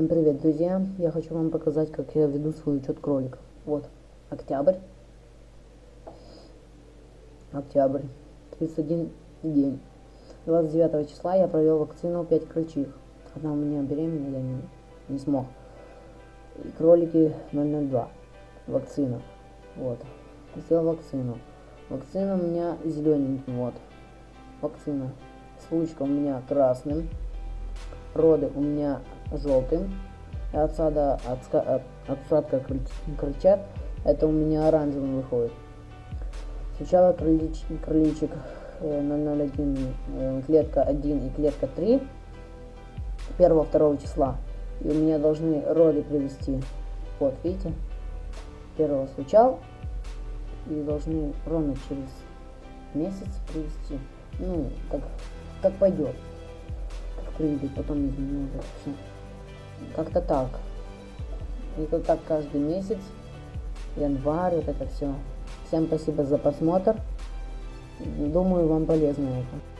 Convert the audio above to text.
Всем привет, друзья! Я хочу вам показать, как я веду свой учет кроликов. Вот, октябрь. Октябрь. 31 день. 29 числа я провел вакцину 5 крольчих. Одна у меня беременная, я не, не смог. И кролики 002. Вакцина. Вот. Сделал вакцину. Вакцина у меня зелененьким, вот. Вакцина. Случка у меня красным. Роды у меня желтым. Отсада, отска, от, отсадка крыльчат, это у меня оранжевым выходит. Сначала крылич, крыличек 001, э, клетка 1 и клетка 3 1-2 числа. И у меня должны роды привести. Вот, видите? Первого случал. И должны ровно через месяц привести. Ну, как, как пойдет прыгать, потом изменил это все. Как-то так. И вот так каждый месяц, январь, вот это все. Всем спасибо за просмотр. Думаю, вам полезно это.